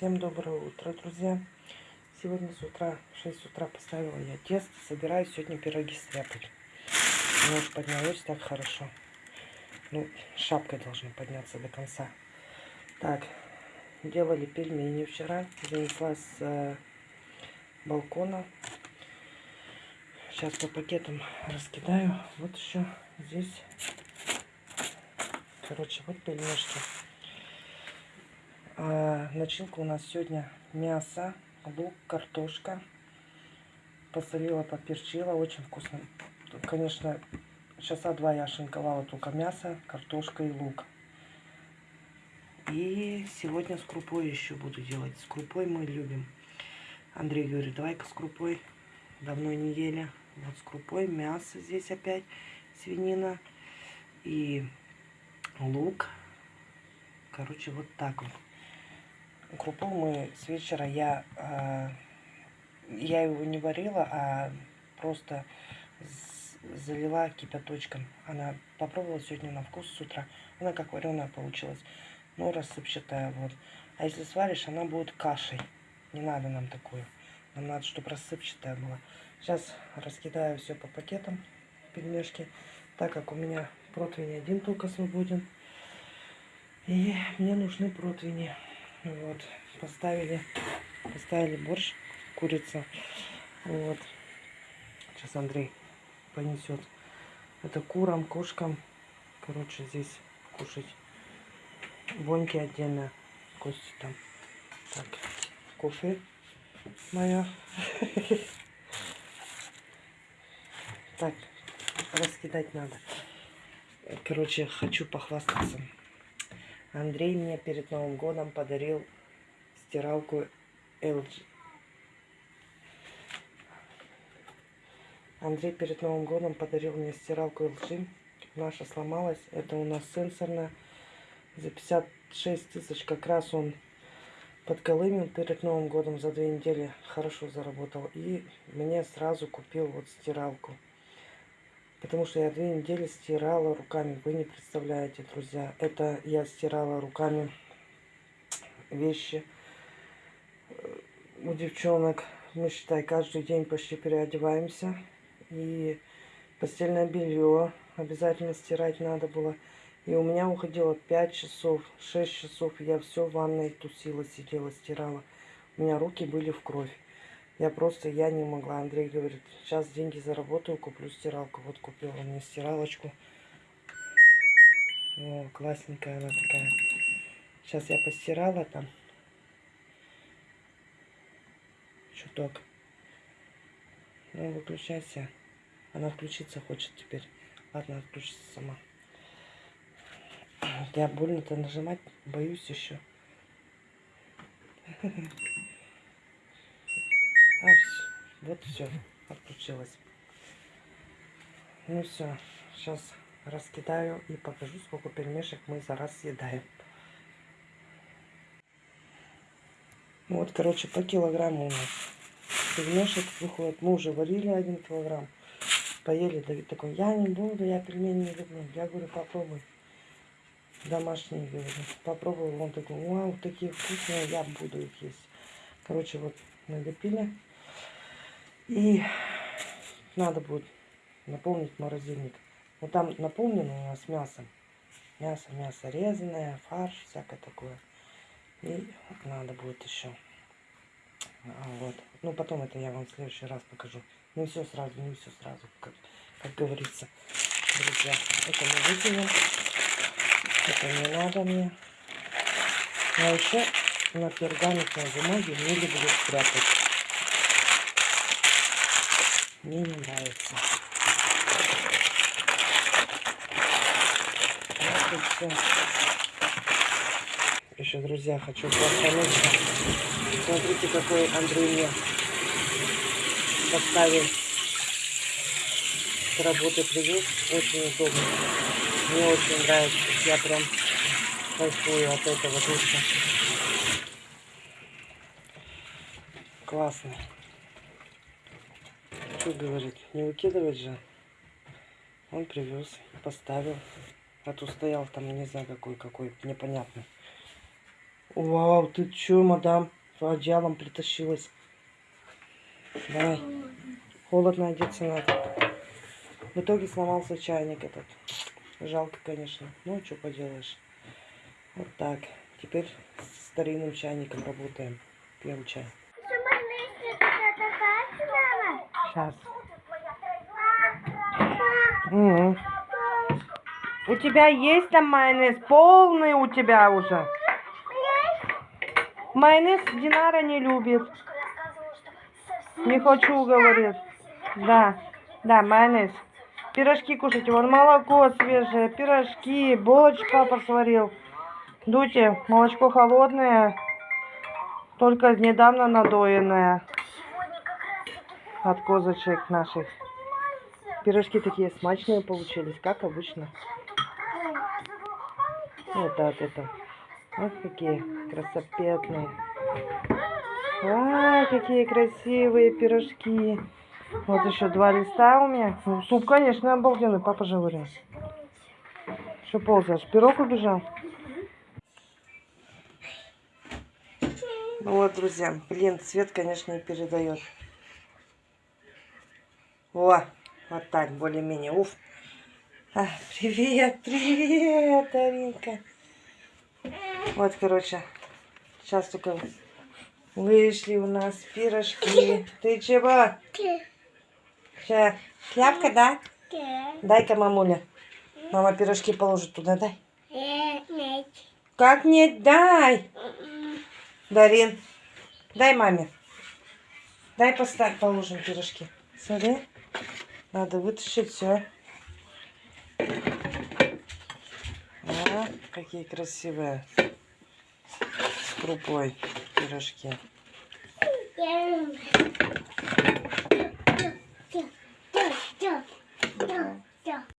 Всем доброе утро, друзья. Сегодня с утра, в 6 утра поставила я тесто. Собираюсь сегодня пироги стряпать. Нож поднялось так хорошо. Ну, шапкой должны подняться до конца. Так, делали пельмени вчера. Занесла с э, балкона. Сейчас по пакетам раскидаю. Вот еще здесь. Короче, вот пельмешки. А, начинка у нас сегодня мясо, лук, картошка. Посолила, поперчила. Очень вкусно. Конечно, часа два я шинковала только мясо, картошка и лук. И сегодня с крупой еще буду делать. С крупой мы любим. Андрей говорит, давай-ка с крупой. Давно не ели. Вот с крупой мясо здесь опять, свинина и лук. Короче, вот так вот крупу мы с вечера я, э, я его не варила, а просто залила кипяточком. Она попробовала сегодня на вкус с утра. Она как вареная получилась. Ну, рассыпчатая вот. А если сваришь, она будет кашей. Не надо нам такую. Нам надо, чтобы рассыпчатая была. Сейчас раскидаю все по пакетам, пельмешки. Так как у меня противень один только свободен. И мне нужны противни. Вот, поставили, поставили борщ, курица. Вот. Сейчас Андрей понесет. Это курам, кошкам. Короче, здесь кушать. Воньки отдельно, кости там. Так, кофе моя. Так, раскидать надо. Короче, хочу похвастаться. Андрей мне перед Новым годом подарил стиралку LG. Андрей перед Новым годом подарил мне стиралку LG. Наша сломалась. Это у нас сенсорная. За 56 тысяч как раз он подколымил перед Новым годом за две недели. Хорошо заработал. И мне сразу купил вот стиралку. Потому что я две недели стирала руками. Вы не представляете, друзья. Это я стирала руками вещи у девчонок. Мы, считай, каждый день почти переодеваемся. И постельное белье обязательно стирать надо было. И у меня уходило 5 часов, 6 часов. Я все в ванной тусила, сидела, стирала. У меня руки были в кровь. Я просто, я не могла. Андрей говорит, сейчас деньги заработаю, куплю стиралку. Вот купила мне стиралочку. О, классненькая она такая. Сейчас я постирала там. Чуток. Ну, выключайся. Она включиться хочет теперь. Ладно, отключится сама. Я больно-то нажимать боюсь еще. А, все. Вот все. Отключилось. Ну все. Сейчас раскидаю и покажу, сколько пельмешек мы за раз съедаем. Вот, короче, по килограмму у нас пельмешек выходит. Мы уже варили один килограмм. Поели. Давид такой, я не буду, я пельмени не люблю. Я говорю, попробуй. Домашние, говорю. Попробовал. Он такой, вау, такие вкусные, я буду их есть. Короче, вот налепили. И надо будет наполнить морозильник. Ну там наполнено у нас мясом. Мясо, мясо резаное, фарш, всякое такое. И надо будет еще. А, вот. Ну потом это я вам в следующий раз покажу. Не все сразу, не все сразу, как, как говорится. Друзья, это мы выкинем. Это не надо мне. А еще на пергаментной бумаге не люблю спрятать мне не нравится. Вот Еще, друзья, хочу похвалиться. Смотрите, какой Андрей мне поставил с работы привез. Очень удобно. Мне очень нравится. Я прям кайфую от этого душа. Классный что говорит, не выкидывать же. Он привез, поставил. А то стоял там, не знаю, какой, какой, непонятный. Вау, ты чё, мадам, одеялом притащилась? Давай. Холодно одеться надо. В итоге сломался чайник этот. Жалко, конечно. Ну, что поделаешь. Вот так. Теперь с старинным чайником работаем. Пьем чай. Сейчас. У тебя есть там майонез? Полный у тебя уже. Майонез Динара не любит. Не хочу, говорит. Да, да, майонез. Пирожки кушайте. Вон молоко свежее, пирожки, булочку папа сварил. Дуйте, молочко холодное, только недавно надоенное от козочек наших. Пирожки такие смачные получились, как обычно. Вот так это. Вот какие красопетные. А, какие красивые пирожки. Вот еще два листа у меня. Ну, суп, конечно, обалденный, папа же говорил. Что ползаешь? Пирог убежал? Ну вот, друзья, блин, цвет, конечно, не передает. О, вот так, более-менее. Уф. А, привет, привет, Аринка. Вот, короче, сейчас только вышли у нас пирожки. Ты чего? Че, шляпка, да? Дай-ка, мамуля. Мама пирожки положит туда, дай. Как нет? Дай. Дарин, дай маме. Дай поставь, положим пирожки. Смотри. Надо вытащить все. А, какие красивые. С крупой пирожки.